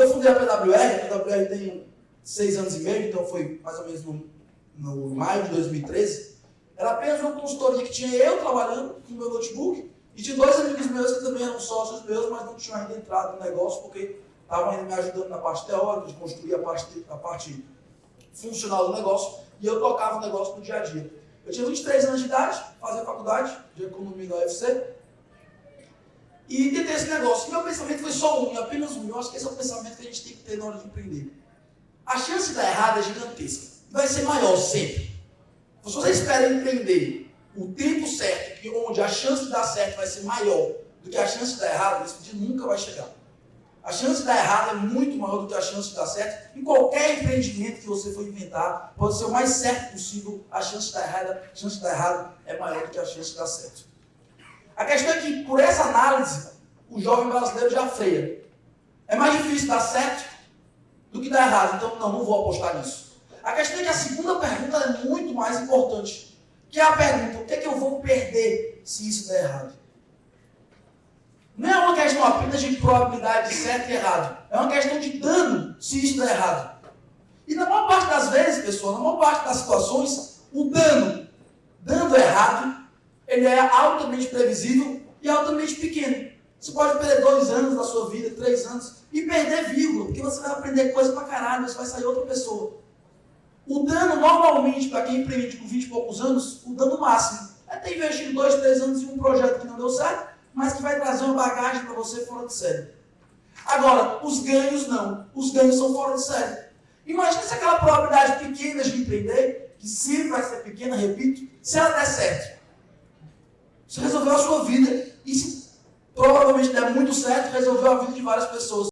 Quando eu fundei a PWR, a PWR tem seis anos e meio, então foi mais ou menos no, no maio de 2013, era apenas uma consultoria que tinha eu trabalhando com meu notebook e tinha dois amigos meus que também eram sócios meus, mas não tinham ainda entrado no negócio porque estavam ainda me ajudando na parte teórica, de construir a parte, a parte funcional do negócio e eu tocava o negócio no dia a dia. Eu tinha 23 anos de idade, fazia faculdade de economia da UFC e tentei esse negócio. E meu pensamento foi só um, apenas um. Eu acho que esse é o pensamento que a gente tem que ter na hora de empreender. A chance de dar errado é gigantesca. Vai ser maior sempre. Se você espera empreender o tempo certo, onde a chance de dar certo vai ser maior do que a chance de dar errado, esse dia nunca vai chegar. A chance de dar errado é muito maior do que a chance de dar certo. Em qualquer empreendimento que você for inventar, pode ser o mais certo possível, a chance de dar errado, a chance de dar errado é maior do que a chance de dar certo. A questão é que, por essa análise, o jovem brasileiro já freia. É mais difícil dar certo do que dar errado, então não, não vou apostar nisso. A questão é que a segunda pergunta é muito mais importante, que é a pergunta, o que é que eu vou perder se isso der errado? Não é uma questão apenas de probabilidade de certo e errado. É uma questão de dano se isso der errado. E na maior parte das vezes, pessoal, na maior parte das situações, o dano dando errado, ele é altamente previsível e altamente pequeno. Você pode perder dois anos da sua vida, três anos, e perder vírgula, porque você vai aprender coisa pra caralho, você vai sair outra pessoa. O dano, normalmente, para quem empreende com 20 e poucos anos, o dano máximo é ter investido dois, três anos em um projeto que não deu certo, mas que vai trazer uma bagagem para você fora de série. Agora, os ganhos não. Os ganhos são fora de série. Imagina se aquela probabilidade pequena de empreender, que sempre vai ser pequena, repito, se ela der certo. Você resolveu a sua vida e se provavelmente der muito certo, resolveu a vida de várias pessoas.